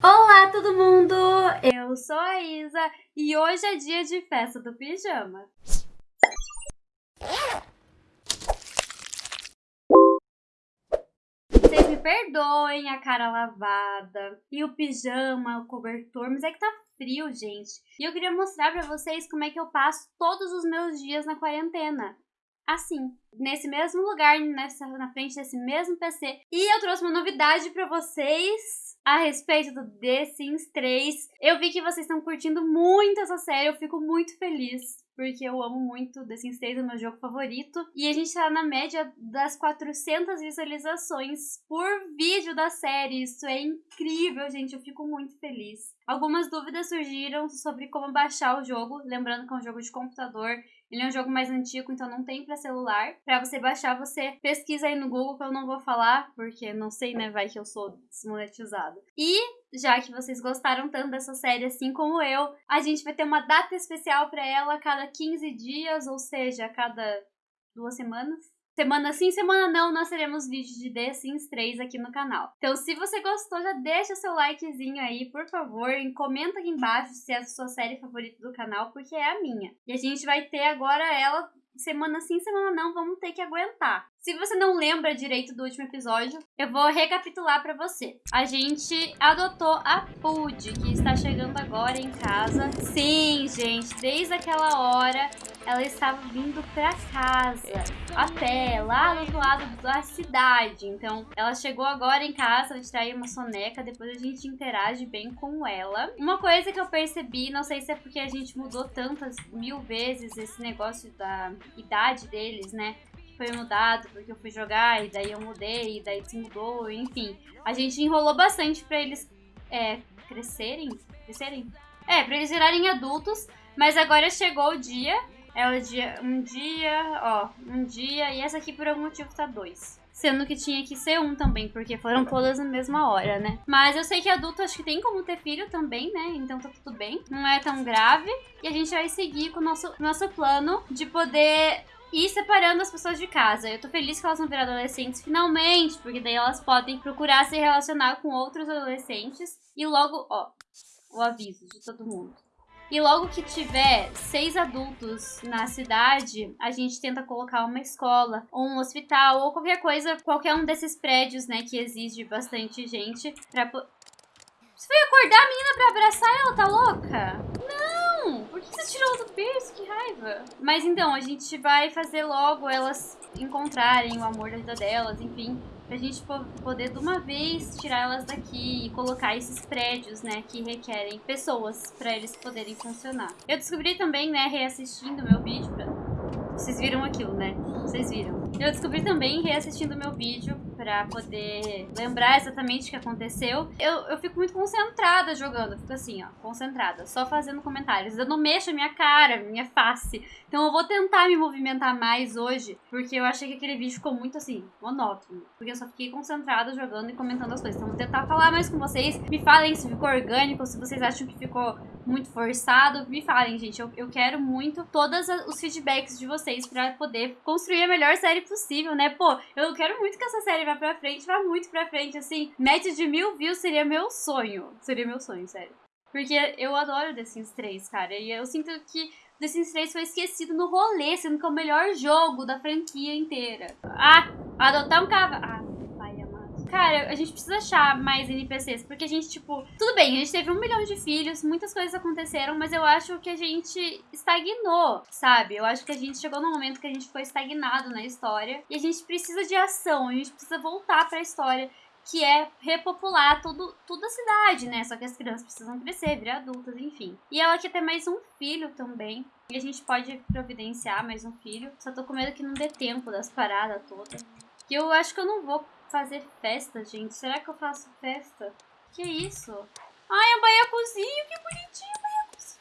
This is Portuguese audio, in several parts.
Olá, todo mundo! Eu sou a Isa e hoje é dia de festa do pijama. Vocês me perdoem a cara lavada e o pijama, o cobertor, mas é que tá frio, gente. E eu queria mostrar pra vocês como é que eu passo todos os meus dias na quarentena assim, nesse mesmo lugar, nessa, na frente desse mesmo PC. E eu trouxe uma novidade para vocês a respeito do The Sims 3. Eu vi que vocês estão curtindo muito essa série, eu fico muito feliz. Porque eu amo muito The Sims 3, é o meu jogo favorito. E a gente tá na média das 400 visualizações por vídeo da série. Isso é incrível, gente. Eu fico muito feliz. Algumas dúvidas surgiram sobre como baixar o jogo. Lembrando que é um jogo de computador. Ele é um jogo mais antigo, então não tem para celular. Para você baixar, você pesquisa aí no Google, que eu não vou falar, porque não sei, né, vai que eu sou desmonetizado. E já que vocês gostaram tanto dessa série assim como eu, a gente vai ter uma data especial para ela a cada 15 dias, ou seja, a cada duas semanas. Semana sim, semana não, nós teremos vídeos de The Sims 3 aqui no canal. Então, se você gostou, já deixa seu likezinho aí, por favor, e comenta aqui embaixo se é a sua série favorita do canal, porque é a minha. E a gente vai ter agora ela semana sim, semana não, vamos ter que aguentar. Se você não lembra direito do último episódio, eu vou recapitular para você. A gente adotou a Pud, que está chegando agora em casa. Sim, gente, desde aquela hora ela estava vindo para casa, a pé, lá do lado da cidade. Então, ela chegou agora em casa, vai tirar aí uma soneca, depois a gente interage bem com ela. Uma coisa que eu percebi, não sei se é porque a gente mudou tantas mil vezes esse negócio da idade deles, né? Foi mudado porque eu fui jogar e daí eu mudei e daí mudou, enfim. A gente enrolou bastante para eles é, crescerem, crescerem? É, para eles virarem adultos, mas agora chegou o dia, é o dia, um dia, ó, um dia e essa aqui por algum motivo tá dois. Sendo que tinha que ser um também, porque foram todas na mesma hora, né? Mas eu sei que adulto acho que tem como ter filho também, né? Então tá tudo bem. Não é tão grave. E a gente vai seguir com o nosso, nosso plano de poder e separando as pessoas de casa. Eu tô feliz que elas vão virar adolescentes finalmente, porque daí elas podem procurar se relacionar com outros adolescentes e logo, ó, o aviso de todo mundo. E logo que tiver seis adultos na cidade, a gente tenta colocar uma escola, ou um hospital, ou qualquer coisa, qualquer um desses prédios, né, que exige bastante gente pra... Você foi acordar a menina pra abraçar ela, tá louca? Não! Por que você tirou do berço? Que raiva! Mas então, a gente vai fazer logo elas encontrarem o amor da vida delas, enfim. Pra gente poder de uma vez tirar elas daqui e colocar esses prédios, né, que requerem pessoas pra eles poderem funcionar. Eu descobri também, né, reassistindo meu vídeo, pra... vocês viram aquilo, né? Vocês viram. Eu descobri também reassistindo meu vídeo pra poder lembrar exatamente o que aconteceu. Eu, eu fico muito concentrada jogando, eu fico assim, ó, concentrada, só fazendo comentários. Eu não mexo a minha cara, minha face. Então eu vou tentar me movimentar mais hoje, porque eu achei que aquele vídeo ficou muito assim, monótono. Porque eu só fiquei concentrada jogando e comentando as coisas. Então vou tentar falar mais com vocês. Me falem se ficou orgânico, se vocês acham que ficou muito forçado. Me falem, gente. Eu, eu quero muito todos os feedbacks de vocês pra poder construir a melhor série possível, né? Pô, eu quero muito que essa série vá pra frente, vá muito pra frente, assim. Média de mil views seria meu sonho. Seria meu sonho, sério. Porque eu adoro The Sims 3, cara. E eu sinto que The Sims 3 foi esquecido no rolê, sendo que é o melhor jogo da franquia inteira. Ah, adotar um cavalo. Ah, Cara, a gente precisa achar mais NPCs, porque a gente, tipo, tudo bem, a gente teve um milhão de filhos, muitas coisas aconteceram, mas eu acho que a gente estagnou, sabe? Eu acho que a gente chegou num momento que a gente ficou estagnado na história e a gente precisa de ação, a gente precisa voltar pra história que é repopular tudo, toda a cidade, né? Só que as crianças precisam crescer, virar adultas, enfim. E ela quer ter mais um filho também. E a gente pode providenciar mais um filho. Só tô com medo que não dê tempo das paradas todas. Que eu acho que eu não vou fazer festa, gente. Será que eu faço festa? Que isso? Ai, é um baiacuzinho, que bonitinho o baiacuzinho.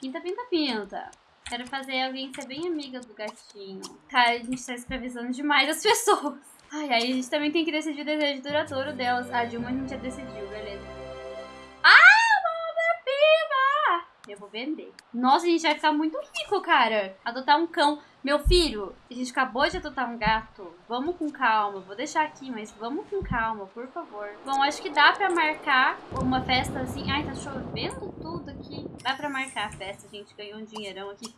Pinta, pinta, pinta. Quero fazer alguém ser bem amiga do gatinho. Cara, a gente tá escravizando demais as pessoas. Ai, aí a gente também tem que decidir o desejo duradouro delas. De uma a gente já decidiu, beleza. Eu vou vender. Nossa, a gente vai ficar muito rico, cara. Adotar um cão. Meu filho, a gente acabou de adotar um gato. Vamos com calma. Vou deixar aqui, mas vamos com calma, por favor. Bom, acho que dá pra marcar uma festa assim. Ai, tá chovendo tudo aqui. Dá pra marcar a festa. A gente ganhou um dinheirão aqui.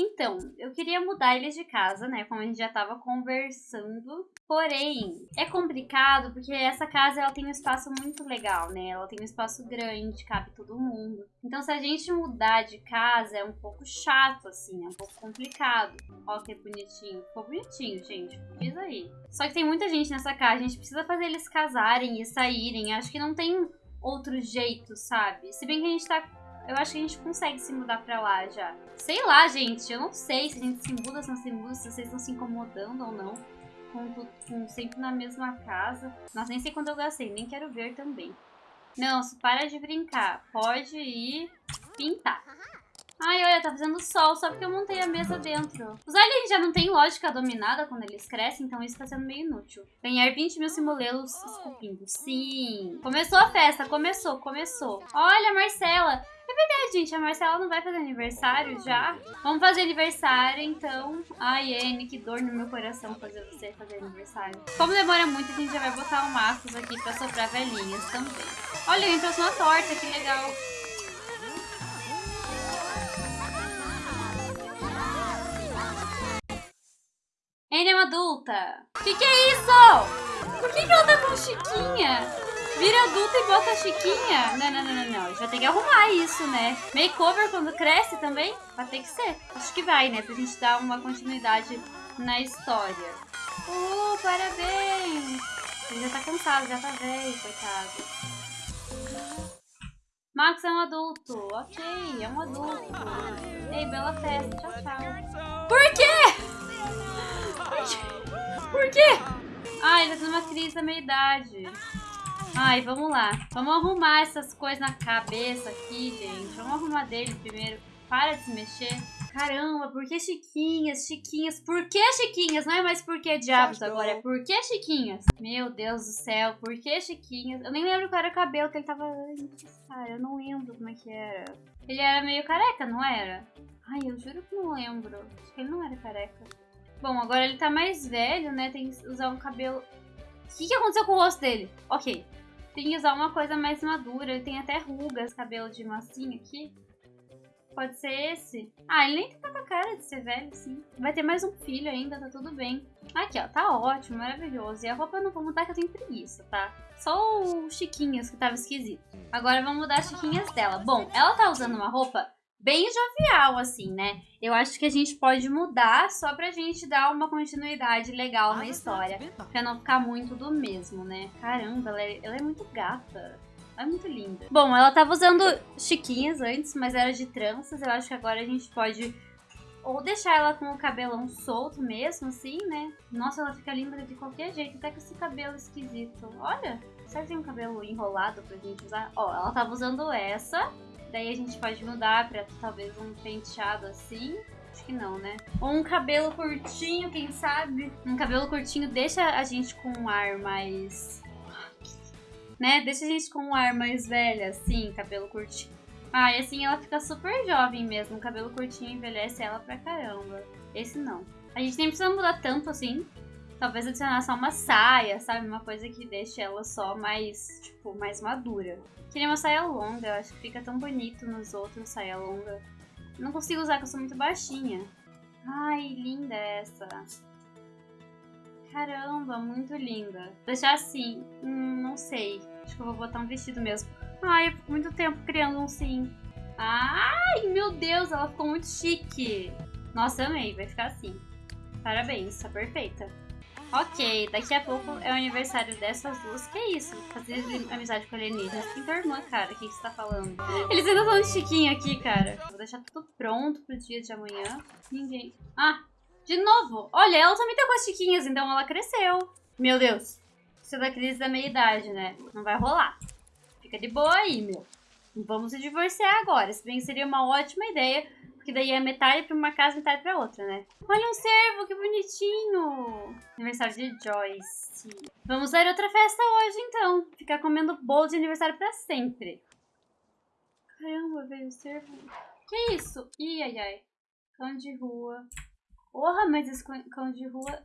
Então, eu queria mudar eles de casa, né? Como a gente já tava conversando. Porém, é complicado porque essa casa ela tem um espaço muito legal, né? Ela tem um espaço grande, cabe todo mundo. Então, se a gente mudar de casa, é um pouco chato, assim, é um pouco complicado. Ó, que bonitinho. Ficou bonitinho, gente. Diz aí. Só que tem muita gente nessa casa, a gente precisa fazer eles casarem e saírem. Acho que não tem outro jeito, sabe? Se bem que a gente tá eu acho que a gente consegue se mudar pra lá já. Sei lá, gente. Eu não sei se a gente se muda, se não se muda, se vocês estão se incomodando ou não. Com, com, sempre na mesma casa. Nossa, nem sei quando eu gastei. Nem quero ver também. Não, para de brincar. Pode ir pintar. Ai, olha, tá fazendo sol só porque eu montei a mesa dentro. Os aliens já não têm lógica dominada quando eles crescem, então isso tá sendo meio inútil. Ganhar 20 mil simulelos esculpindo. Sim. Começou a festa, começou, começou. Olha, Marcela, é verdade, gente. A Marcela não vai fazer aniversário já? Vamos fazer aniversário, então. Ai, Anne, que dor no meu coração fazer você fazer aniversário. Como demora muito, a gente já vai botar o Marcos aqui pra soprar velhinhas também. Olha, eu trouxe uma torta, que legal. Anne é uma adulta. Que que é isso? Por que, que ela tá com Chiquinha? vira adulta e bota chiquinha. Não, não, não, não, não. A gente vai ter que arrumar isso, né? Makeover quando cresce também? Vai ter que ser. Acho que vai, né? Pra gente dar uma continuidade na história. Uh, parabéns! Ele já tá cansado, já tá velho, coitado. Max é um adulto. Ok, é um adulto. Ei, bela festa. Tchau, tchau. Uma crise da meia-idade. Ai, vamos lá. Vamos arrumar essas coisas na cabeça aqui, gente. Vamos arrumar dele primeiro. Para de se mexer. Caramba, por que Chiquinhas? Chiquinhas. Por que Chiquinhas? Não é mais por que diabos agora, é por que Chiquinhas? Meu Deus do céu, por que Chiquinhas? Eu nem lembro qual era o cabelo que ele tava antes, cara. Eu não lembro como é que era. Ele era meio careca, não era? Ai, eu juro que não lembro. Acho que ele não era careca. Bom, agora ele tá mais velho, né? Tem que usar um cabelo... O que, que aconteceu com o rosto dele? Ok, tem que usar uma coisa mais madura. Ele tem até rugas, cabelo de massinha aqui. Pode ser esse. Ah, ele nem tem tanta cara de ser velho, sim. Vai ter mais um filho ainda, tá tudo bem. Aqui, ó, tá ótimo, maravilhoso. E a roupa eu não vou mudar que eu tenho preguiça, tá? Só o Chiquinhas que tava esquisito. Agora vamos mudar as Chiquinhas dela. Bom, ela tá usando uma roupa bem jovial, assim, né? Eu acho que a gente pode mudar só pra gente dar uma continuidade legal na história. Pra não ficar muito do mesmo, né? Caramba, ela é, ela é muito gata. Ela é muito linda. Bom, ela tava usando chiquinhas antes, mas era de tranças. Eu acho que agora a gente pode ou deixar ela com o cabelão solto mesmo, assim, né? Nossa, ela fica linda de qualquer jeito, até com esse cabelo esquisito. Olha, será que tem um cabelo enrolado pra gente usar? Ó, ela tava usando essa, Daí a gente pode mudar pra talvez um penteado assim. Acho que não, né? Ou um cabelo curtinho, quem sabe? Um cabelo curtinho deixa a gente com um ar mais... Né? Deixa a gente com um ar mais velha, assim, cabelo curtinho. Ah, e assim ela fica super jovem mesmo. Cabelo curtinho envelhece ela pra caramba. Esse não. A gente nem precisa mudar tanto assim. Talvez adicionar só uma saia, sabe? Uma coisa que deixe ela só mais, tipo, mais madura. Queria uma saia longa, eu acho que fica tão bonito nos outros saia longa. Não consigo usar, porque eu sou muito baixinha. Ai, linda essa. Caramba, muito linda. Deixar assim, hum, não sei. Acho que eu vou botar um vestido mesmo. Ai, eu fico muito tempo criando um sim. Ai, meu Deus, ela ficou muito chique. Nossa, amei, vai ficar assim. Parabéns, tá perfeita. Ok, daqui a pouco é o aniversário dessas duas. Que isso? Fazer amizade com alienígenas. Quem tua irmã, cara? O que, que você tá falando? Eles ainda estão de chiquinho aqui, cara. Vou deixar tudo pronto pro dia de amanhã. Ninguém... Ah, de novo. Olha, ela também tá com as chiquinhas, então ela cresceu. Meu Deus. Isso é da crise da meia-idade, né? Não vai rolar. Fica de boa aí, meu. Vamos se divorciar agora. Se bem que seria uma ótima ideia porque daí é metade pra uma casa e metade pra outra, né? Olha um cervo, que bonitinho! Aniversário de Joyce. Vamos dar outra festa hoje, então. Ficar comendo bolo de aniversário pra sempre. Caramba, veio servo. Que isso? Ih, ai, ai. Cão de rua. Porra, mas esse cão de rua...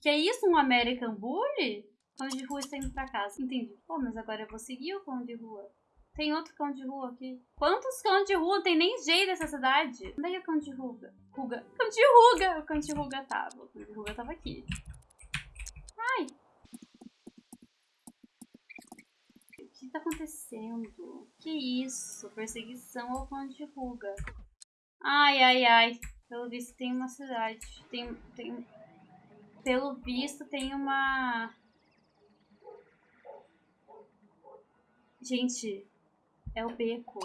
Que é isso? Um American Bully? Cão de rua está indo pra casa. Entendi. Pô, mas agora eu vou seguir o cão de rua. Tem outro cão de rua aqui. Quantos cão de rua tem nem jeito nessa cidade? Onde é é o cão de ruga? Ruga. Cão de ruga! O cão de ruga tava. O cão de ruga tava aqui. Ai! O que tá acontecendo? Que isso? Perseguição ao cão de ruga. Ai, ai, ai. Pelo visto tem uma cidade. Tem... tem... Pelo visto tem uma... Gente, é o beco.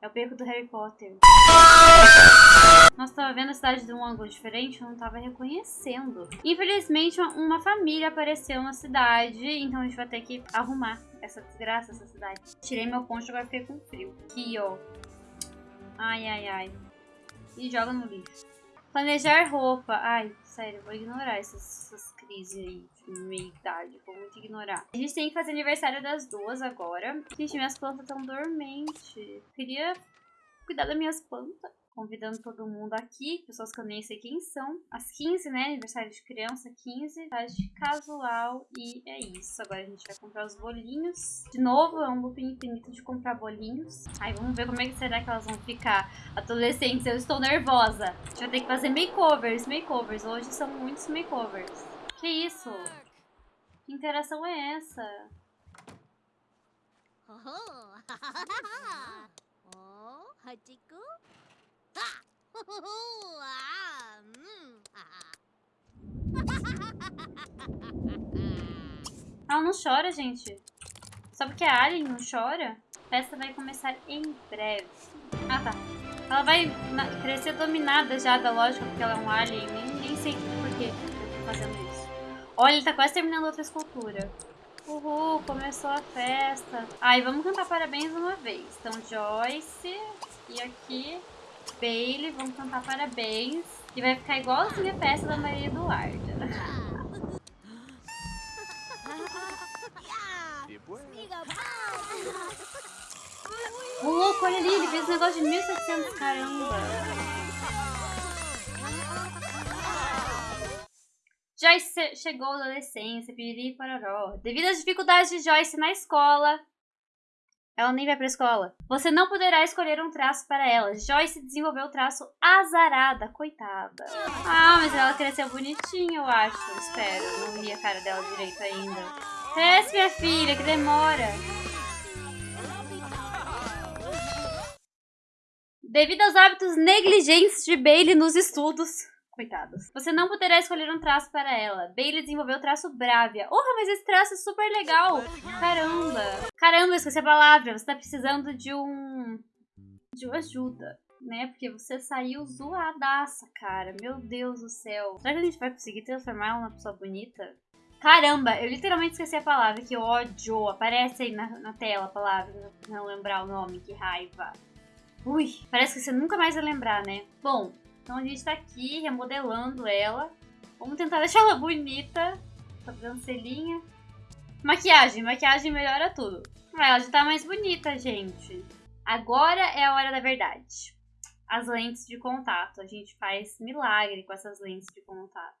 É o beco do Harry Potter. Nossa, tava vendo a cidade de um ângulo diferente, eu não tava reconhecendo. Infelizmente, uma família apareceu na cidade, então a gente vai ter que arrumar essa desgraça, essa cidade. Tirei meu poncho, agora fiquei com frio. Aqui, ó. Ai, ai, ai. E joga no lixo. Planejar roupa. Ai, sério, vou ignorar essas, essas crises aí de meia idade. Vou muito ignorar. A gente tem que fazer aniversário das duas agora. Gente, minhas plantas estão dormentes. Queria cuidar das minhas plantas convidando todo mundo aqui, pessoas que eu nem sei quem são. Às 15, né? Aniversário de criança, 15. Tarde casual e é isso. Agora a gente vai comprar os bolinhos. De novo, é um loop infinito de comprar bolinhos. Aí vamos ver como é que será que elas vão ficar. Adolescentes, eu estou nervosa. A gente vai ter que fazer makeovers, makeovers. Hoje são muitos makeovers. Que isso? Que interação é essa? Oh, Ela não chora, gente. Só porque a Alien não chora, a festa vai começar em breve. Ah, tá. Ela vai crescer dominada já da lógica, porque ela é um alien. Nem, nem sei por que eu tô fazendo isso. Olha, ele tá quase terminando outra escultura. Uhul, começou a festa. Ai, vamos cantar parabéns uma vez. Então, Joyce. E aqui, Bailey, vamos cantar parabéns. E vai ficar igualzinho a festa da Maria Eduarda. O louco, olha ali, ele fez um negócio de 1700, caramba. Joyce chegou à adolescência, piriri pororó. Devido às dificuldades de Joyce na escola, ela nem vai pra escola. Você não poderá escolher um traço para ela. Joyce desenvolveu o traço azarada, coitada. Ah, mas ela cresceu bonitinha, eu acho. Espero. Não vi a cara dela direito ainda. Cresce, minha filha, que demora. Devido aos hábitos negligentes de Bailey nos estudos, Coitados. Você não poderá escolher um traço para ela. Bailey desenvolveu o traço Bravia. Porra, mas esse traço é super legal. Caramba. Caramba, esqueci a palavra. Você tá precisando de um... De uma ajuda, né? Porque você saiu zoadaça, cara. Meu Deus do céu. Será que a gente vai conseguir transformar ela numa pessoa bonita? Caramba, eu literalmente esqueci a palavra. Que ódio. Aparece aí na, na tela a palavra. Não lembrar o nome. Que raiva. Ui, parece que você nunca mais vai lembrar, né? Bom, então a gente tá aqui remodelando ela. Vamos tentar deixar ela bonita. Sobrancelhinha. Maquiagem. Maquiagem melhora tudo. Ela já tá mais bonita, gente. Agora é a hora da verdade. As lentes de contato. A gente faz milagre com essas lentes de contato.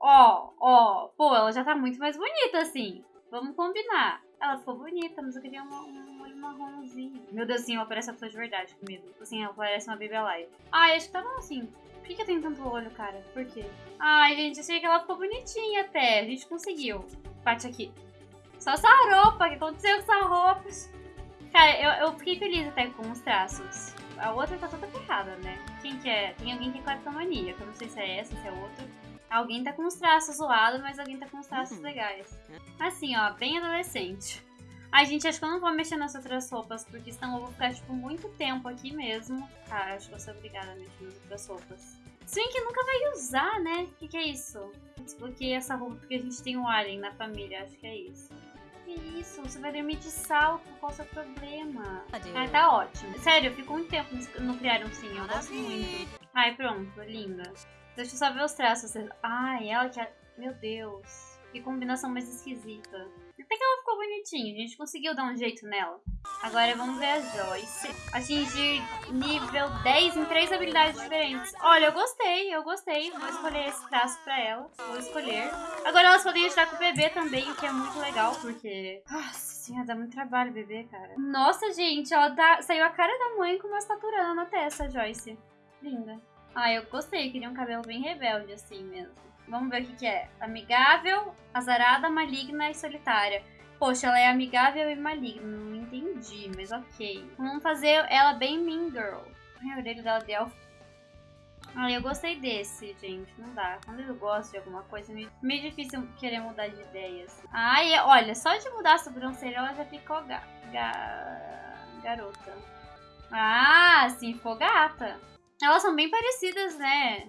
Ó, ó. Pô, ela já tá muito mais bonita, assim. Vamos combinar. Ela ficou bonita, mas eu queria uma, um olho marronzinho. Meu Deus, assim, ela parece uma pessoa de verdade comigo. Assim, ela parece uma Baby Alive. Ai, acho que tá bom assim. Por que, que eu tenho tanto olho, cara? Por quê? Ai, gente, achei que ela ficou bonitinha até. A gente conseguiu. Bate aqui. Só essa roupa. O que aconteceu com essa roupa? Cara, eu, eu fiquei feliz até com os traços. A outra tá toda ferrada, né? Quem que é? Tem alguém que é cleptomania, que eu não sei se é essa, se é outra. Alguém tá com os traços zoados, mas alguém tá com os traços uhum. legais. Assim, ó, bem adolescente. Ai, gente, acho que eu não vou mexer nas outras roupas, porque senão eu vou ficar, tipo, muito tempo aqui mesmo. Tá, acho que eu sou obrigada a mexer nas outras roupas. Que nunca vai usar, né? O que, que, é isso? Desbloqueei essa roupa porque a gente tem um alien na família, acho que é isso. Que isso? Você vai dormir de salto, qual é o seu problema? Ah, tá ótimo. Sério, eu fico muito tempo no criar um sim, eu gosto muito. Ai, pronto, linda. Deixa eu só ver os traços. Ai, ela que é... Meu Deus. Que combinação mais esquisita. Até que ela ficou bonitinha, a gente conseguiu dar um jeito nela. Agora vamos ver a Joyce. Atingir nível 10 em três habilidades diferentes. Olha, eu gostei, eu gostei. Vou escolher esse traço pra ela. Vou escolher. Agora elas podem ajudar com o bebê também, o que é muito legal, porque... Nossa senhora, dá muito trabalho bebê, cara. Nossa, gente, ela tá... saiu a cara da mãe com uma estaturana na testa, Joyce. Linda. Ah, eu gostei. Queria um cabelo bem rebelde, assim mesmo. Vamos ver o que, que é. Amigável, azarada, maligna e solitária. Poxa, ela é amigável e maligna. Não entendi, mas ok. Vamos fazer ela bem mean girl. Ai, a orelha dela de elfo. Ah, eu gostei desse, gente. Não dá. Quando eu gosto de alguma coisa, é meio, meio difícil querer mudar de ideias. Ai, olha, só de mudar a sobrancelha ela já ficou ga, ga, garota. Ah, sim, ficou gata. Elas são bem parecidas, né?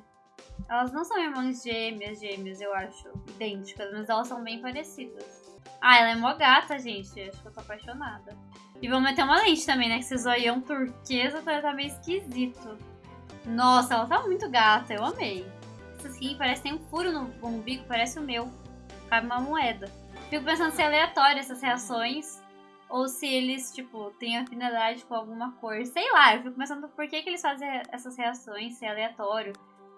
Elas não são irmãs gêmeas, gêmeas, eu acho. Idênticas, mas elas são bem parecidas. Ah, ela é mó gata, gente. Acho que eu tô apaixonada. E vamos meter uma lente também, né? Que esse zoião turquesa tá, tá meio esquisito. Nossa, ela tá muito gata. Eu amei. Essa skin parece que tem um furo no umbigo, parece o meu. Cabe uma moeda. Fico pensando se é aleatório essas reações. Ou se eles, tipo, têm afinidade com alguma cor. Sei lá, eu fico pensando por que, que eles fazem essas reações, se é aleatório.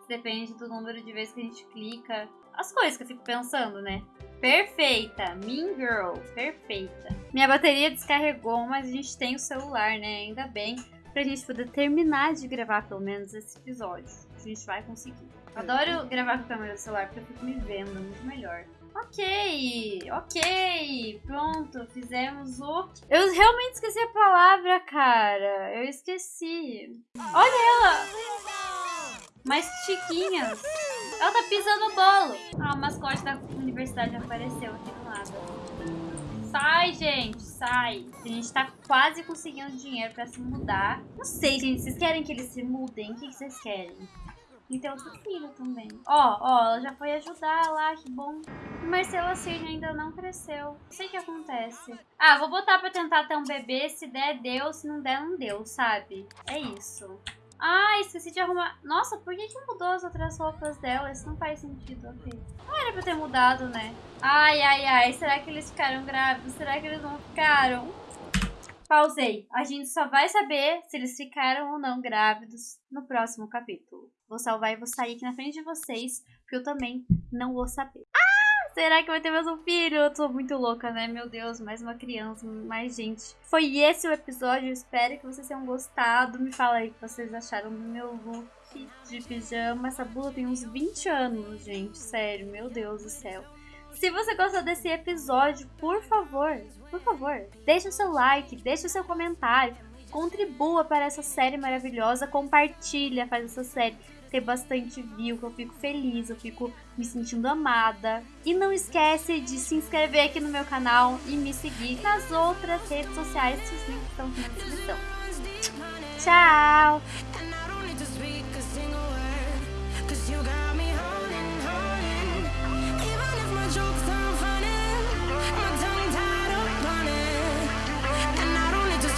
Depende do número de vezes que a gente clica. As coisas que eu fico pensando, né? Perfeita, Mean Girl, perfeita. Minha bateria descarregou, mas a gente tem o celular, né? Ainda bem, pra gente poder terminar de gravar pelo menos esse episódio. A gente vai conseguir. Adoro gravar com a câmera do celular porque eu fico me vendo muito melhor. Ok, ok, pronto, fizemos o... Eu realmente esqueci a palavra, cara. Eu esqueci. Olha ela! Mais chiquinhas. Ela tá pisando no bolo. Ah, o mascote da universidade apareceu aqui do lado. Sai, gente, sai. A gente tá quase conseguindo dinheiro pra se mudar. Não sei, gente, vocês querem que eles se mudem? O que vocês querem? E tem outro filho também. Ó, ó, ela já foi ajudar lá, que bom. Marcela Cirne ainda não cresceu. Não sei o que acontece. Ah, vou botar pra tentar ter um bebê. Se der, deu. Se não der, não deu, sabe? É isso. Ah, esqueci de arrumar. Nossa, por que, que mudou as outras roupas dela? Isso não faz sentido, ok. Não era pra ter mudado, né? Ai, ai, ai. Será que eles ficaram grávidos? Será que eles não ficaram? Pausei. A gente só vai saber se eles ficaram ou não grávidos no próximo capítulo. Vou salvar e vou sair aqui na frente de vocês, porque eu também não vou saber. Será que vai ter mais um filho? Eu tô muito louca, né? Meu Deus, mais uma criança, mais gente. Foi esse o episódio, espero que vocês tenham gostado. Me fala aí o que vocês acharam do meu look de pijama. Essa blusa tem uns 20 anos, gente. Sério, meu Deus do céu. Se você gostou desse episódio, por favor, por favor, deixe o seu like, deixe o seu comentário, contribua para essa série maravilhosa, compartilha, faz essa série ter bastante view, que eu fico feliz, eu fico me sentindo amada. E não esquece de se inscrever aqui no meu canal e me seguir nas outras redes sociais, os links estão aqui na descrição. Tchau!